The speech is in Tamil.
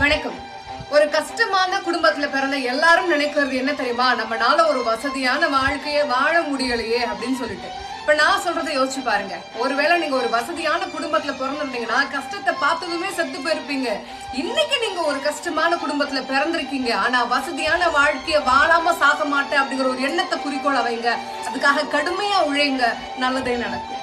வணக்கம். ஒரு கஷ்டமான குடும்பத்துல பிறந்த எல்லாரும் நினைக்கிறது என்ன தெரியுமா? நம்மனால ஒரு வசதியான வாழ்க்கையை வாழ முடியலையே அப்படின்னு சொல்லிட்டு. இப்ப நான் சொல்றதை யோசிச்சு பாருங்க. ஒருவேளை நீங்க ஒரு வசதியான குடும்பத்துல பிறந்திருந்தீங்கன்னா கஷ்டத்தை பார்த்ததுமே செத்து போயிருப்பீங்க. இன்னைக்கு நீங்க ஒரு கஷ்டமான குடும்பத்துல பிறந்திருக்கீங்க. ஆனா வசதியான வாழ்க்கைய வாழாம சாக மாட்டேன் அப்படிங்கிற ஒரு எண்ணத்தை குறிக்கோள வைங்க. அதுக்காக கடுமையா உழைங்க. நல்லதே நடக்கும்.